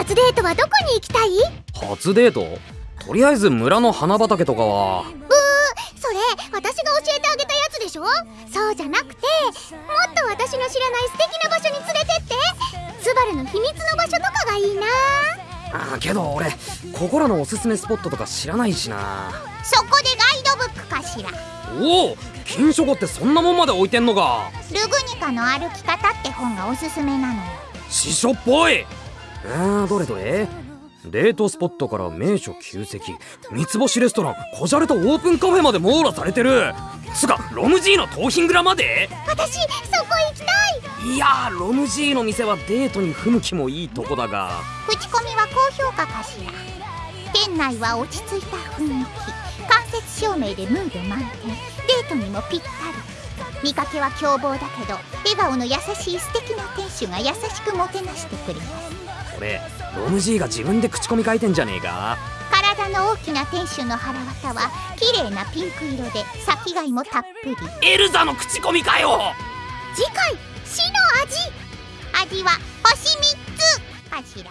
初デートはどこに行きたい？初デート？とりあえず村の花畑とかは。ブーそれ私が教えてあげたやつでしょ？そうじゃなくてもっと私の知らない素敵な場所に連れてって。スバルの秘密の場所とかがいいな。あけど俺ここらのおすすめスポットとか知らないしな。そこでガイドブックかしら？おお金書庫ってそんなもんまで置いてんのか。ルグニカの歩き方って本がおすすめなのよ。師匠っぽいあーどれどれ？デートスポットから名所旧跡。三つ星レストランこじゃれたオープンカフェまで網羅されてる。つかロムジーの盗品蔵まで？私そこ行きたい。いやーロムジーの店はデートに不向きもいいとこだが。口コミは高評価かしら。店内は落ち着いた雰囲気。間接照明でムード満点。デートにもぴったり。見かけは凶暴だけど笑顔の優しい素敵な店主が優しくもてなしてくれますこれロムジーが自分で口コミ書いてんじゃねえか？体の大きな店主の腹渡は綺麗なピンク色で先貝もたっぷり。エルザの口コミかよ！次回死の味。味は星3つ。かしら